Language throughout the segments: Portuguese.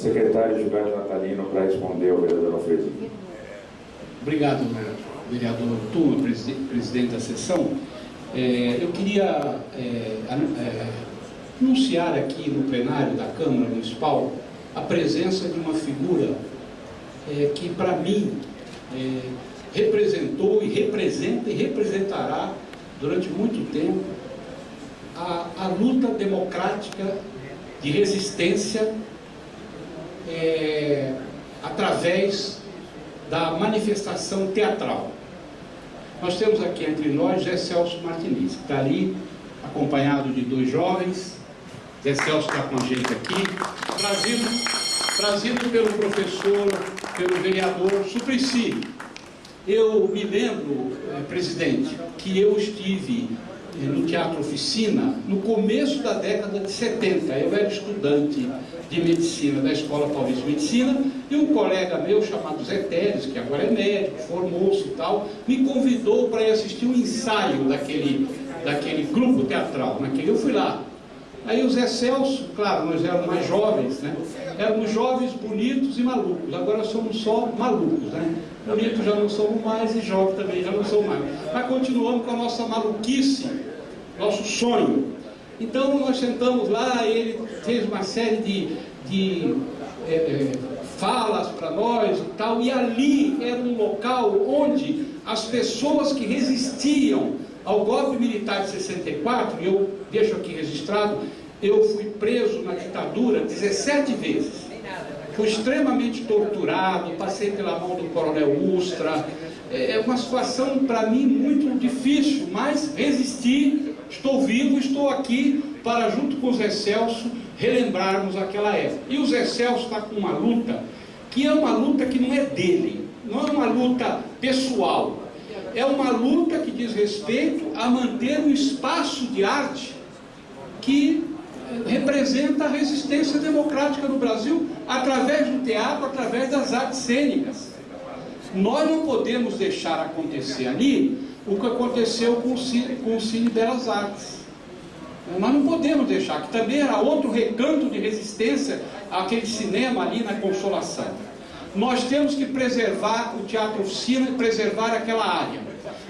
secretário Gilberto Natalino para responder ao vereador Alfredo. Obrigado, vereador Turma, presidente da sessão. É, eu queria é, é, anunciar aqui no plenário da Câmara Municipal a presença de uma figura é, que, para mim, é, representou e representa e representará durante muito tempo a, a luta democrática de resistência é, através da manifestação teatral. Nós temos aqui entre nós Zé Celso Martinez, que está ali, acompanhado de dois jovens. Zé Celso está com a gente aqui, trazido, trazido pelo professor, pelo vereador Suplicy. Eu me lembro, eh, presidente, que eu estive no Teatro Oficina no começo da década de 70. Eu era estudante de medicina da Escola Paulista de Medicina e um colega meu chamado Zé Teres, que agora é médico, formou-se e tal, me convidou para ir assistir um ensaio daquele, daquele grupo teatral. Naquele, eu fui lá. Aí o Zé Celso, claro, nós éramos mais jovens, né? Éramos jovens, bonitos e malucos. Agora somos só malucos, né? Bonitos já não somos mais e jovens também já não somos mais. Mas continuamos com a nossa maluquice, nosso sonho. Então nós sentamos lá, ele fez uma série de, de é, é, falas para nós e tal, e ali era um local onde as pessoas que resistiam ao golpe militar de 64, e eu deixo aqui registrado, eu fui preso na ditadura 17 vezes. Fui extremamente torturado, passei pela mão do coronel Ustra. É, é uma situação para mim muito difícil, mas resisti, estou vivo, estou aqui para, junto com o Zé Celso, relembrarmos aquela época. E o Zé Celso está com uma luta, que é uma luta que não é dele, não é uma luta pessoal, é uma luta que diz respeito a manter um espaço de arte que representa a resistência democrática no Brasil através do teatro, através das artes cênicas. Nós não podemos deixar acontecer ali o que aconteceu com o Cine, com o Cine Belas Artes. Nós não podemos deixar, que também era outro recanto de resistência àquele cinema ali na Consolação. Nós temos que preservar o Teatro Oficina e preservar aquela área.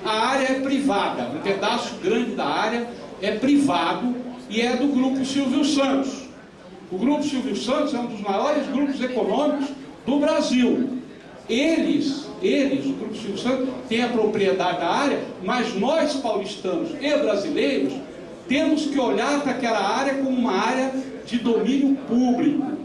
A área é privada, um pedaço grande da área é privado e é do Grupo Silvio Santos. O Grupo Silvio Santos é um dos maiores grupos econômicos do Brasil. Eles, eles, o Grupo Silvio Santos, tem a propriedade da área, mas nós paulistanos e brasileiros temos que olhar para aquela área como uma área de domínio público.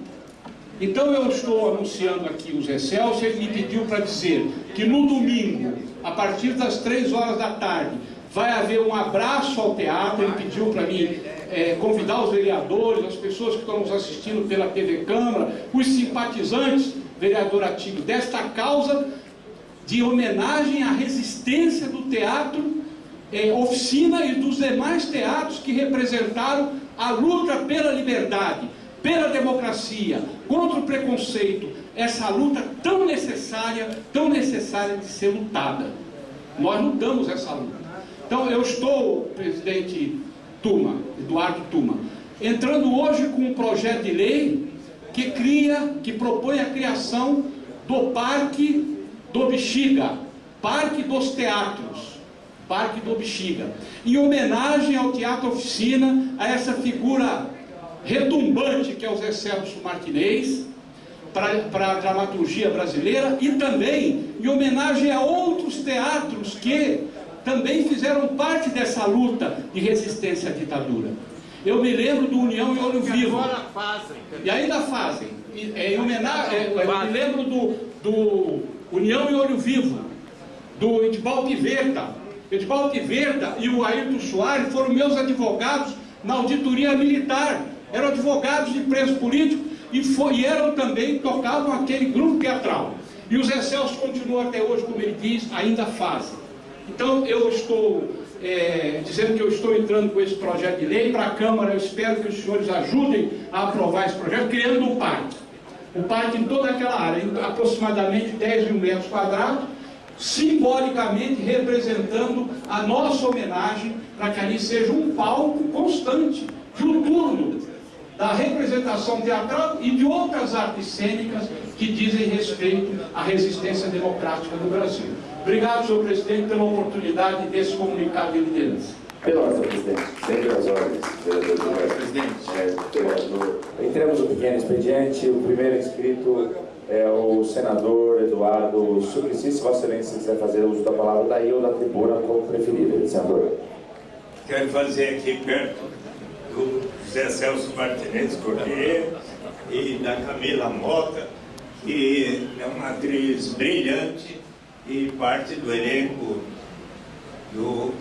Então eu estou anunciando aqui o Zé Celso, ele me pediu para dizer que no domingo, a partir das três horas da tarde, vai haver um abraço ao teatro, ele pediu para mim é, convidar os vereadores, as pessoas que estão nos assistindo pela TV Câmara, os simpatizantes, vereador ativo, desta causa de homenagem à resistência do teatro é, oficina e dos demais teatros que representaram a luta pela liberdade, pela democracia, contra o preconceito, essa luta tão necessária, tão necessária de ser lutada. Nós lutamos essa luta. Então eu estou, presidente Tuma, Eduardo Tuma, entrando hoje com um projeto de lei que cria, que propõe a criação do Parque do Bexiga, Parque dos Teatros, Parque do Bexiga, em homenagem ao Teatro Oficina, a essa figura retumbante que é o Zé Celso Martinez, para a dramaturgia brasileira e também em homenagem a outros teatros que também fizeram parte dessa luta de resistência à ditadura. Eu me lembro do União e Olho Vivo. agora fazem. E ainda fazem. É, é, eu me lembro do, do União e Olho Vivo, do Edval Piveta. Edval Piveta e o Ayrton Soares foram meus advogados na auditoria militar. Eram advogados de preso político e, foi, e eram também, tocavam aquele grupo teatral. E o Zé Celso continua até hoje, como ele diz, ainda fazem. Então eu estou é, dizendo que eu estou entrando com esse projeto de lei para a Câmara, eu espero que os senhores ajudem a aprovar esse projeto, criando um parque. Um parque em toda aquela área, aproximadamente 10 mil metros quadrados, simbolicamente representando a nossa homenagem para que ali seja um palco constante, noturno, da representação teatral e de outras artes cênicas que dizem respeito à resistência democrática do Brasil. Obrigado, senhor presidente, pela oportunidade desse comunicado de liderança. Pela ordem, presidente. Sempre as ordens, vereador. Presidente. É, vereador. Entremos no pequeno expediente. O primeiro inscrito é o senador Eduardo Suplicy. Se Vossa Excelência quiser fazer uso da palavra daí ou da tribuna, como preferir, senador. Quero fazer aqui perto do José Celso Martinez Corrêa e da Camila Mota, que é uma atriz brilhante e parte do elenco do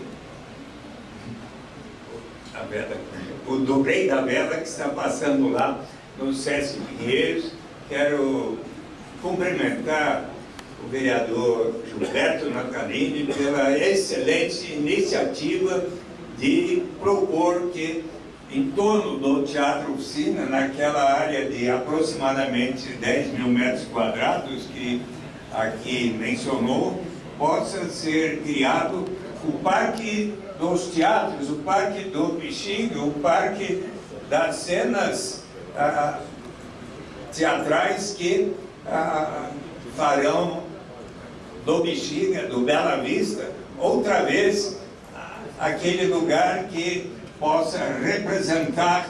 a o do Rei da Vela que está passando lá no Sesc Pinheiros. Quero cumprimentar o vereador Gilberto Natalini pela excelente iniciativa de propor que em torno do Teatro Oficina, naquela área de aproximadamente 10 mil metros quadrados que aqui mencionou, possa ser criado o Parque dos Teatros, o Parque do Bexiga, o Parque das cenas ah, teatrais que ah, farão do Bexiga, do Bela Vista, outra vez aquele lugar que possa representar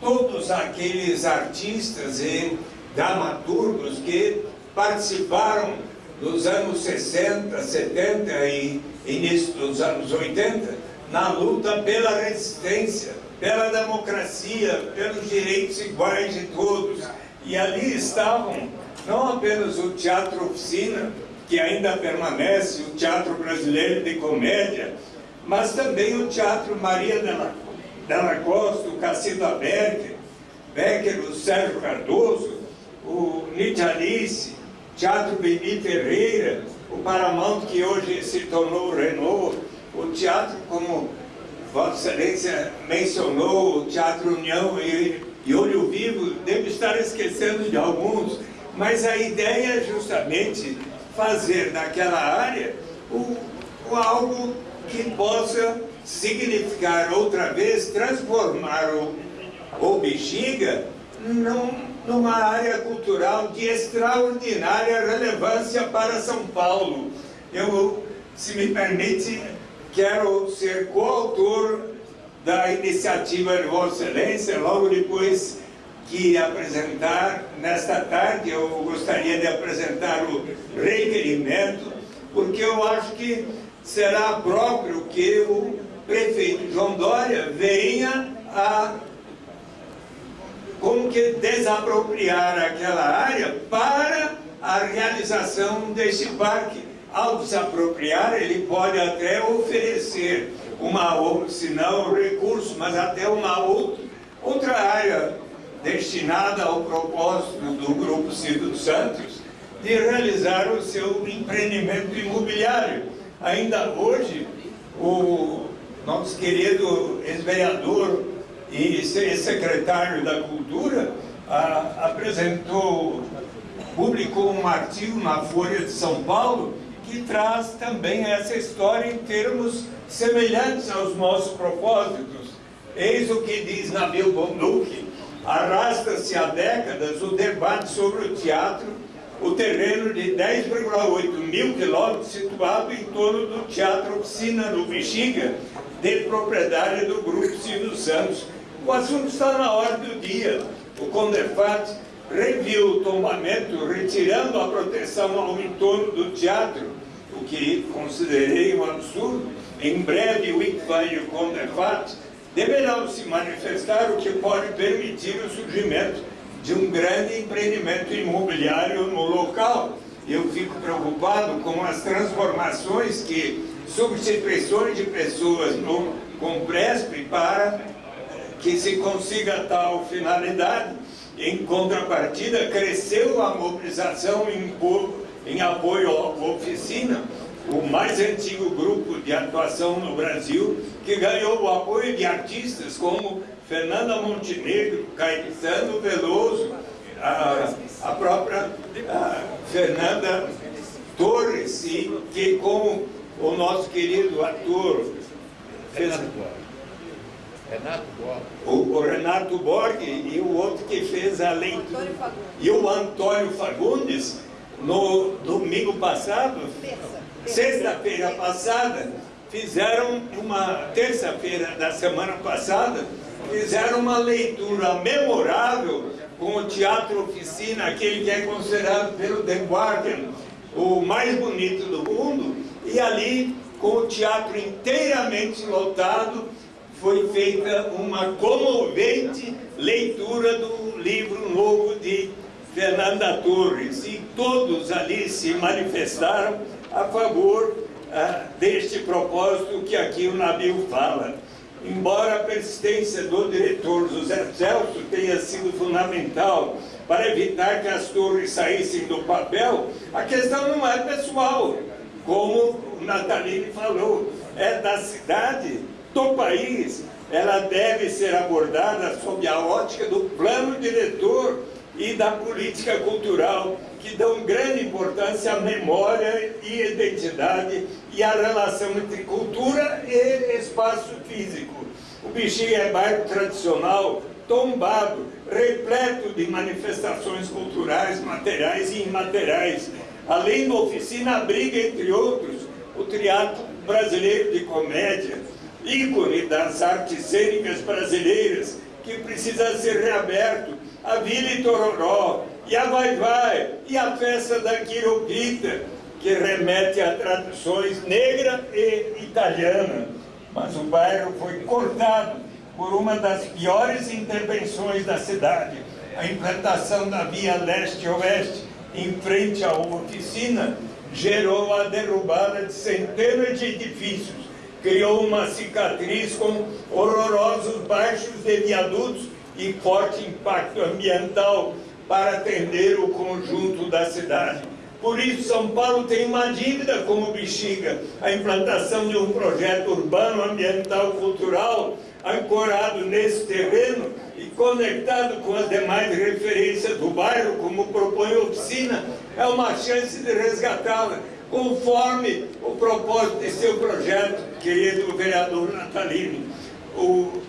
todos aqueles artistas e dramaturgos que participaram dos anos 60, 70 e início dos anos 80, na luta pela resistência, pela democracia, pelos direitos iguais de todos. E ali estavam não apenas o Teatro Oficina, que ainda permanece, o Teatro Brasileiro de Comédia, mas também o Teatro Maria Della, Costa, o Cacilda Becker, Becker, o Sérgio Cardoso, o Nietzsche Alice, Teatro Bibi Ferreira, o Paramount que hoje se tornou Renault, o teatro como Vossa Excelência mencionou, o Teatro União e, e Olho Vivo, devo estar esquecendo de alguns, mas a ideia é justamente fazer naquela área o, o algo que possa significar outra vez, transformar o, o Bexiga num, numa área cultural de extraordinária relevância para São Paulo. Eu, se me permite, quero ser coautor da iniciativa de Vossa Excelência, logo depois que apresentar, nesta tarde eu gostaria de apresentar o requerimento, porque eu acho que será próprio que o prefeito João Dória venha a como que desapropriar aquela área para a realização desse parque. Ao desapropriar, ele pode até oferecer uma, se não recurso, mas até uma outra, outra área destinada ao propósito do Grupo Silvio Santos de realizar o seu empreendimento imobiliário. Ainda hoje, o nosso querido ex-vereador e secretário da Cultura apresentou, publicou um artigo na Folha de São Paulo que traz também essa história em termos semelhantes aos nossos propósitos. Eis o que diz Nabil Bonduque, arrasta-se há décadas o debate sobre o teatro, o terreno de 10,8 mil quilômetros situado em torno do Teatro Oficina do Bexiga, de propriedade do Grupo Silvio Santos, o assunto está na ordem do dia. O CONDEFAT reviu o tombamento, retirando a proteção ao entorno do teatro, o que considerei um absurdo. Em breve, o ICFAN e o CONDEFAT deverão se manifestar, o que pode permitir o surgimento de um grande empreendimento imobiliário no local. Eu fico preocupado com as transformações que substituições de pessoas no Compresp para que se consiga tal finalidade. Em contrapartida, cresceu a mobilização em, em apoio à oficina, o mais antigo grupo de atuação no Brasil, que ganhou o apoio de artistas como Fernanda Montenegro, Caetano Veloso, a, a própria a Fernanda Torres, e que com o nosso querido ator... Renato Borg. O, o, Renato Borg e o outro que fez a leitura. E o Antônio Fagundes, no domingo passado, sexta-feira passada, fizeram uma terça-feira da semana passada, fizeram uma leitura memorável com o Teatro Oficina, aquele que é considerado pelo The Guardian o mais bonito do mundo, e ali, com o teatro inteiramente lotado, foi feita uma comovente leitura do livro novo de Fernanda Torres, e todos ali se manifestaram a favor ah, deste propósito que aqui o Nabil fala. Embora a persistência do diretor José Celso tenha sido fundamental para evitar que as torres saíssem do papel, a questão não é pessoal, como o Natalini falou, é da cidade, do país. Ela deve ser abordada sob a ótica do plano diretor e da política cultural, que dão grande importância à memória e identidade e à relação entre cultura e espaço físico. O Bexiga é bairro tradicional, tombado, repleto de manifestações culturais, materiais e imateriais. Além da oficina, abriga, entre outros, o Teatro Brasileiro de Comédia, ícone das artes cênicas brasileiras, que precisa ser reaberto, a Vila Itororó, e a Vai Vai, e a festa da Quiropita, que remete a traduções negra e italiana. Mas o bairro foi cortado por uma das piores intervenções da cidade, a implantação da via leste-oeste em frente à oficina, gerou a derrubada de centenas de edifícios, criou uma cicatriz com horrorosos baixos de viadutos e forte impacto ambiental para atender o conjunto da cidade. Por isso, São Paulo tem uma dívida com o Bexiga, a implantação de um projeto urbano, ambiental, cultural, ancorado nesse terreno e conectado com as demais referências do bairro, como propõe a oficina, é uma chance de resgatá-la, conforme o propósito de seu projeto, querido vereador Natalino. O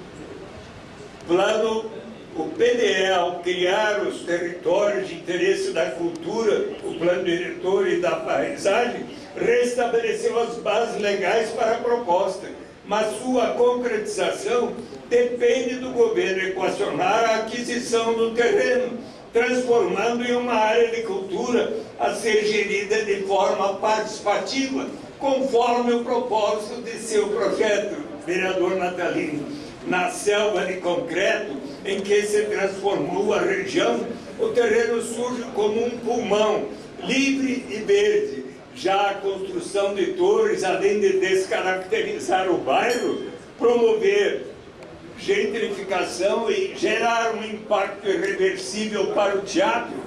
plano o PDE, ao criar os territórios de interesse da cultura, o plano diretor e da paisagem, restabeleceu as bases legais para a proposta, mas sua concretização depende do governo equacionar a aquisição do terreno, transformando em uma área de cultura a ser gerida de forma participativa, conforme o propósito de seu projeto, vereador Natalino. Na selva de concreto, em que se transformou a região, o terreno surge como um pulmão, livre e verde. Já a construção de torres, além de descaracterizar o bairro, promover gentrificação e gerar um impacto irreversível para o teatro,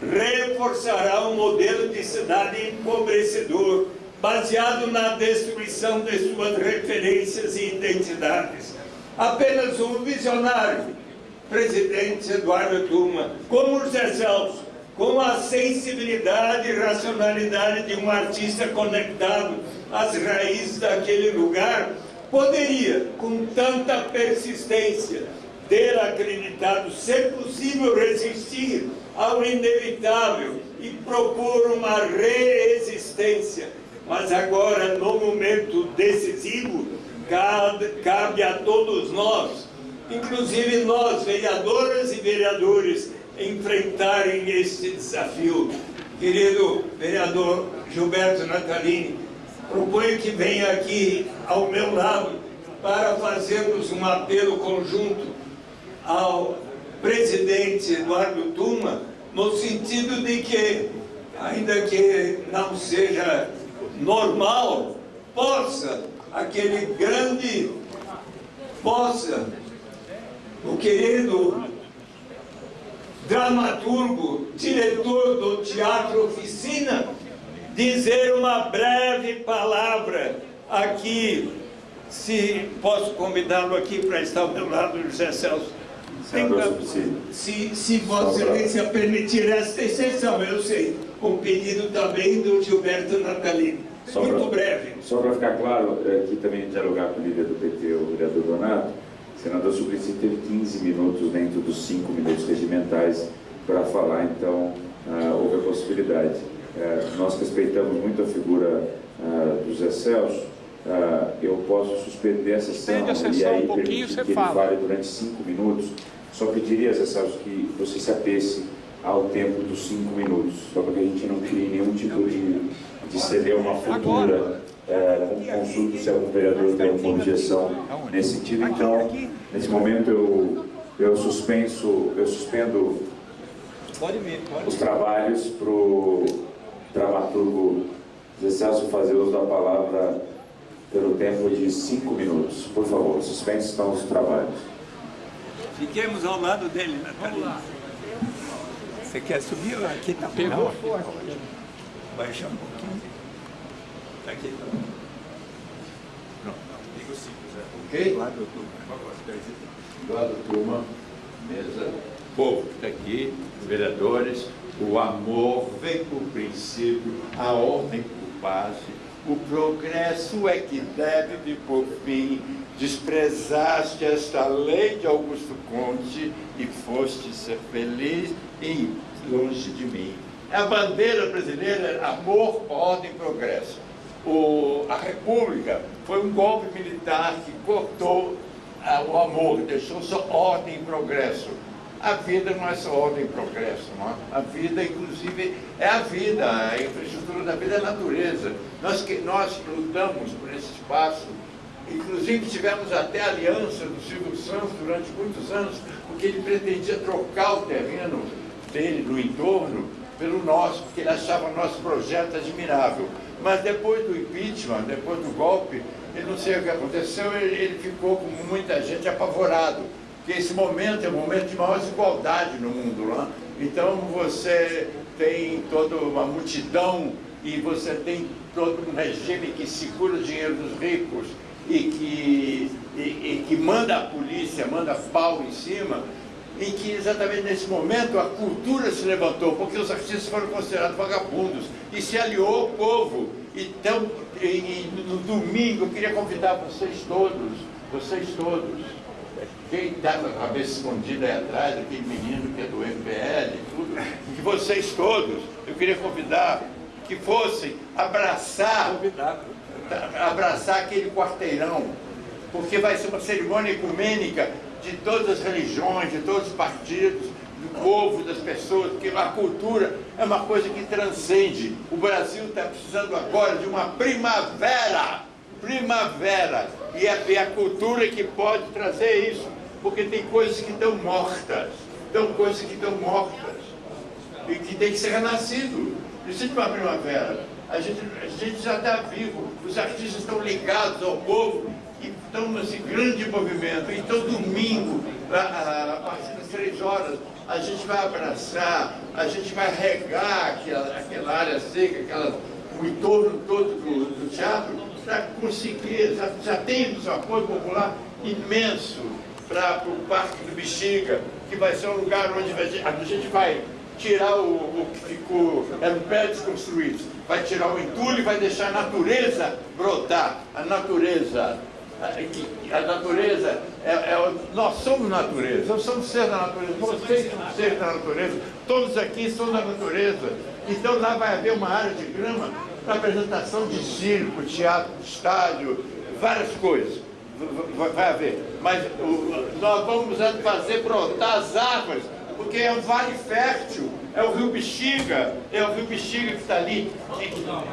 reforçará um modelo de cidade empobrecedor, baseado na destruição de suas referências e identidades. Apenas um visionário presidente Eduardo Tuma, como José Celso, com a sensibilidade e racionalidade de um artista conectado às raízes daquele lugar, poderia, com tanta persistência, ter acreditado ser possível resistir ao inevitável e propor uma reexistência. Mas agora, no momento decisivo, cabe a todos nós inclusive nós, vereadoras e vereadores, enfrentarem este desafio. Querido vereador Gilberto Natalini, proponho que venha aqui ao meu lado para fazermos um apelo conjunto ao presidente Eduardo Tuma, no sentido de que, ainda que não seja normal, possa aquele grande, possa o querido dramaturgo, diretor do Teatro Oficina, dizer uma breve palavra aqui, se posso convidá-lo aqui para estar ao meu lado, José Celso. Tenha, se, se Vossa Excelência permitir esta exceção, eu sei, com pedido também do Gilberto Natalino. Só Muito pra, breve. Só para ficar claro, aqui também dialogar com o líder do PT, o vereador Donato, senador Suplicy teve 15 minutos dentro dos 5 minutos regimentais para falar, então uh, houve a possibilidade. Uh, nós respeitamos muito a figura uh, do Zé Celso, eu posso suspender a sessão, a sessão e aí um permitir que ele fale durante 5 minutos. Só pediria, Zé Celso, que você se apesse ao tempo dos 5 minutos, só para que a gente não crie nenhum tipo de, de ceder uma futura é, consulto se algum vereador tem alguma objeção nesse sentido. Então, nesse momento eu, eu suspenso, eu suspendo os trabalhos para o dramaturgo Zé Celso fazer uso da palavra pelo tempo de cinco minutos. Por favor, suspense estão os trabalhos. Fiquemos ao lado dele, Natalina. Você quer subir? Aqui está Pegou forte. Baixa um pouquinho. Está aqui. Pronto. Digo simples, é. Ok? Lado turma. Lado turma. Mesa. Povo que está aqui, vereadores, o amor vem por princípio, a ordem por base, o progresso é que deve vir por fim. Desprezaste esta lei de Augusto Conte e foste ser feliz e longe de mim. A bandeira brasileira é amor, ordem e progresso. O, a República foi um golpe militar que cortou ah, o amor, deixou só ordem e progresso. A vida não é só ordem e progresso, é? A vida, inclusive, é a vida, a infraestrutura da vida é a natureza. Nós, que, nós lutamos por esse espaço, inclusive tivemos até aliança do Silvio Santos durante muitos anos, porque ele pretendia trocar o terreno dele no entorno pelo nosso, porque ele achava o nosso projeto admirável. Mas depois do impeachment, depois do golpe, ele não sei o que aconteceu, ele, ele ficou, como muita gente, apavorado que esse momento é um momento de maior desigualdade no mundo. É? Então você tem toda uma multidão e você tem todo um regime que segura o dinheiro dos ricos e que, e, e que manda a polícia, manda pau em cima, em que exatamente nesse momento a cultura se levantou, porque os artistas foram considerados vagabundos e se aliou ao povo. Então, e, e, no domingo, eu queria convidar vocês todos, vocês todos, quem está com a cabeça escondida aí atrás, aquele menino que é do MPL, tudo, que vocês todos, eu queria convidar que fossem abraçar, abraçar aquele quarteirão, porque vai ser uma cerimônia ecumênica de todas as religiões, de todos os partidos, do povo, das pessoas, porque a cultura é uma coisa que transcende. O Brasil está precisando agora de uma primavera, primavera, e é, é a cultura que pode trazer isso porque tem coisas que estão mortas, tem coisas que estão mortas, e que tem que ser renascido. Precisa de uma primavera. A gente, a gente já está vivo, os artistas estão ligados ao povo e estão nesse grande movimento. Então, domingo, a, a, a partir das três horas, a gente vai abraçar, a gente vai regar aquela, aquela área seca, aquela, o entorno todo do, do teatro, para conseguir, já, já temos apoio popular imenso para o Parque do Bexiga, que vai ser um lugar onde a gente vai tirar o, o que ficou, eram prédios construídos, vai tirar o entulho e vai deixar a natureza brotar. A natureza, a, a natureza, é, é, nós somos natureza, nós somos seres da natureza, vocês são seres da natureza, todos aqui são da natureza. Então lá vai haver uma área de grama para apresentação de circo, teatro, estádio, várias coisas vai haver. Mas o, nós vamos fazer brotar as árvores, porque é um vale fértil, é o rio Bexiga, é o rio Bexiga que está ali,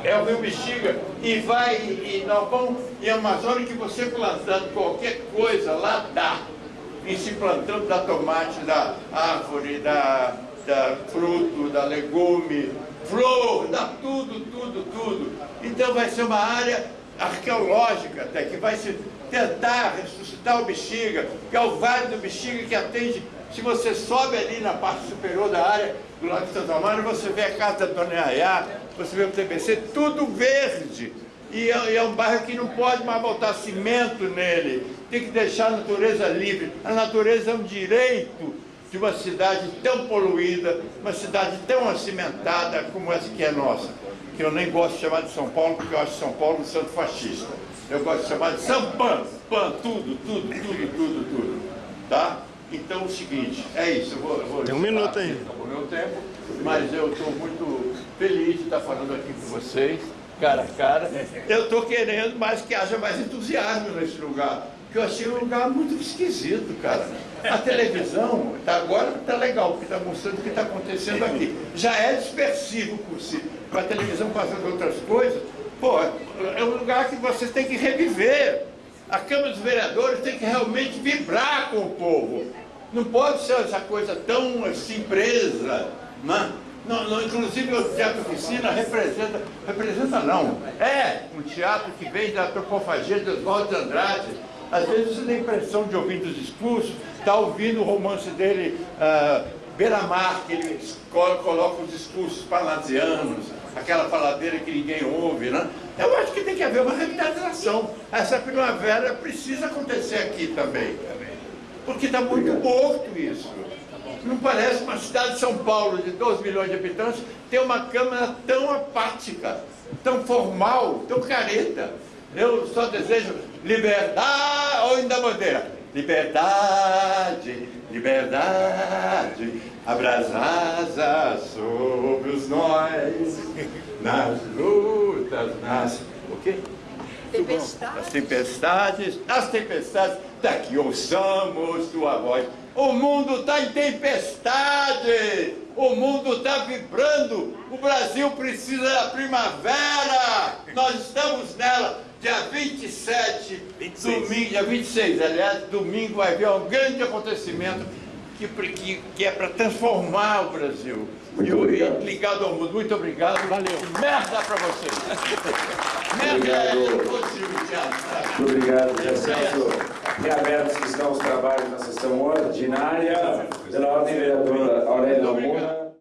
é o rio Bexiga, e vai, e nós vamos, em Amazônia que você plantando qualquer coisa lá dá, e se plantando da tomate, da árvore, da, da fruto, da legume, flor, dá tudo, tudo, tudo. Então vai ser uma área arqueológica até, que vai se tentar ressuscitar o Bexiga, que é o Vale do Bexiga que atende, se você sobe ali na parte superior da área do lado de Santa Amaro, você vê a casa da Dona Ayá, você vê o TBC, tudo verde. E é, é um bairro que não pode mais botar cimento nele, tem que deixar a natureza livre. A natureza é um direito de uma cidade tão poluída, uma cidade tão acimentada como essa que é nossa, que eu nem gosto de chamar de São Paulo, porque eu acho São Paulo um santo fascista. Eu gosto de chamar de Sampan, pan, tudo, tudo, tudo, tudo, tudo. Tá? Então é o seguinte, é isso, eu vou... Eu vou Tem um minuto aí. Acabou meu tempo, mas eu estou muito feliz de estar falando aqui com vocês, cara a cara. Eu estou querendo mais que haja mais entusiasmo nesse lugar, porque eu achei um lugar muito esquisito, cara. A televisão, tá, agora está legal, porque está mostrando o que está acontecendo aqui. Já é dispersivo por si. Com a televisão passando outras coisas, pô, é um lugar que vocês têm que reviver. A Câmara dos Vereadores tem que realmente vibrar com o povo. Não pode ser essa coisa tão assim presa. Né? Não, não, inclusive o Teatro Oficina representa, representa não, é um teatro que vem da antropofagia de Oswaldo de Andrade. Às vezes você tem a impressão de ouvir os discursos, está ouvindo o romance dele, uh, Beira-Mar, que ele coloca os discursos parnasianos, aquela faladeira que ninguém ouve, né? Eu acho que tem que haver uma revitalização. Essa primavera precisa acontecer aqui também. Porque está muito morto isso. Não parece uma cidade de São Paulo de 12 milhões de habitantes ter uma Câmara tão apática, tão formal, tão careta. Eu só desejo liberdade, ou ainda liberdade, liberdade, abrasada sobre os nós, nas lutas, nas... o quê? Tempestades. As tempestades, as tempestades, daqui ouçamos tua voz. O mundo está em tempestade, o mundo está vibrando, o Brasil precisa da primavera, nós estamos nela. Dia 27, 26. domingo, dia 26, aliás, domingo vai haver um grande acontecimento que, que, que é para transformar o Brasil. Muito e, obrigado. ligado ao mundo. Muito obrigado. Valeu. Merda para vocês. Merda é Obrigado. teatro. Muito obrigado, Zé Celso. Reabertos estão os trabalhos na sessão ordinária. Pela ordem, vereador Aurélio Lomuna.